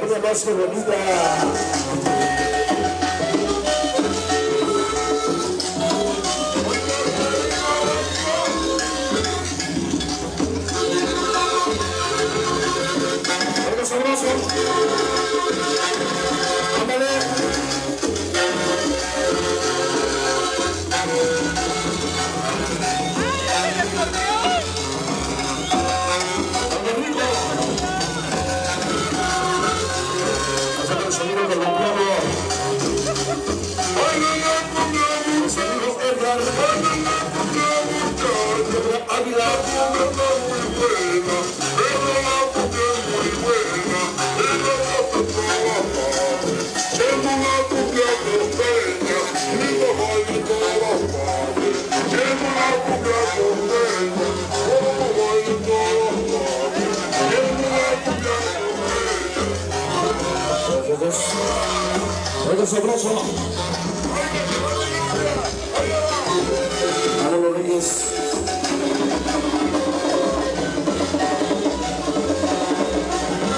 Cosa más bonita. どう。Algo sabroso. Manolo Reyes.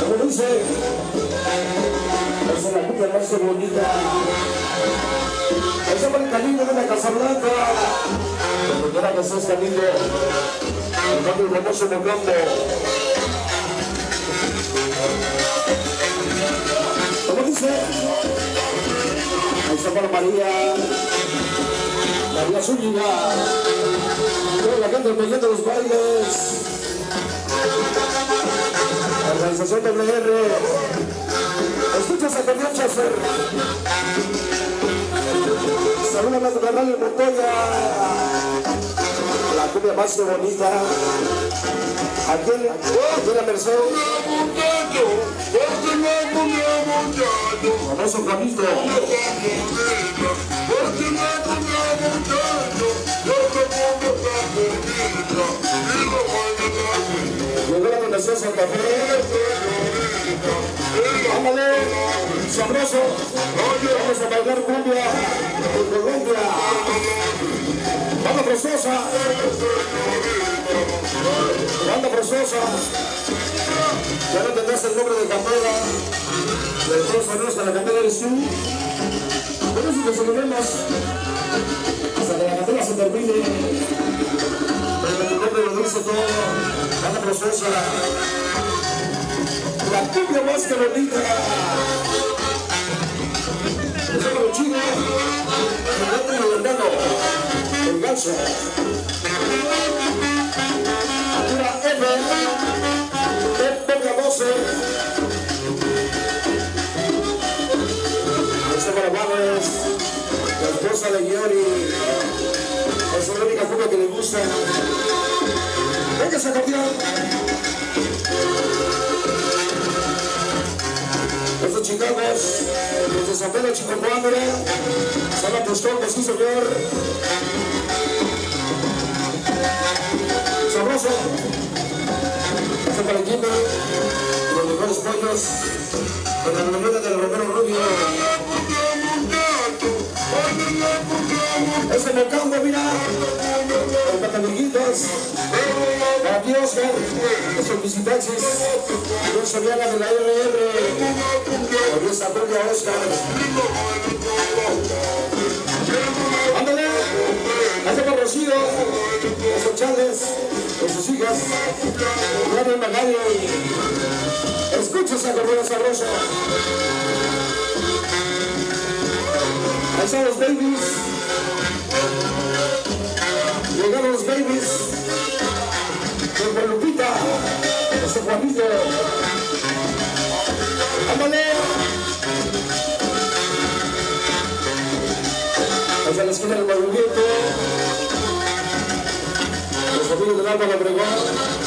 Como dice, es la cumbia más bonita. Fue el de la Casablanca. Donde que. El cambio famoso Mocambo. ¿Cómo María. María Zúñiga. La gente de los bailes. Organización WR. Escuchas a Cordial Chafer. Saluda a la Radio Montoya. La cumbia más bonita. Aquí aquí la Merced. Famoso Camito. Llegó la Fundación Santa Fe. Ándale, sabroso. Vamos a bailar cumbia en Colombia. Banda preciosa. Banda preciosa. Ya no tendrás el nombre de Campera. De todos sabemos que la Campera eres tú. Por eso que celebremos hasta que la Campera se termine. Pero tu nombre lo dice todo. Banda preciosa. La cumbia más que bonita. El sábado chino. El gato y el. El ganso. De. Este para Juárez. La esposa de Yori. Es la única cumbia que le gusta. Venga, esa campeón. Estos chicagos, desde San Pedro Chicocuambre, San Apostol, sí señor. Sabroso. Este para el equipo, los con la novela del Romero Rubio. Este mocambo, mira, los batamiguitos, para ti Oscar, visitantes, yo sabía la de la RR, esta propia Oscar. Ándale, hace para Rocío, esos chales, con sus hijas, Mario Magario, escucha esa cordera sabrosa. Ahí están los babies. Llegaron los babies. Con Guadalupita. Ese Juanito. Ándale. Hacia la esquina del movimiento. Los amigos del Álvaro Obregón.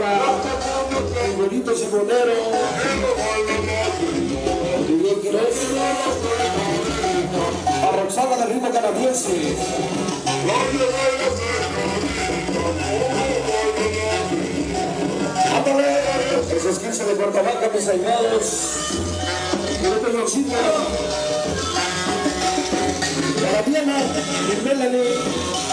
Para el bonito simonero. A canadiense. Esos 15 de mis aimados. Quédate en Roxina. Y a la Diana y.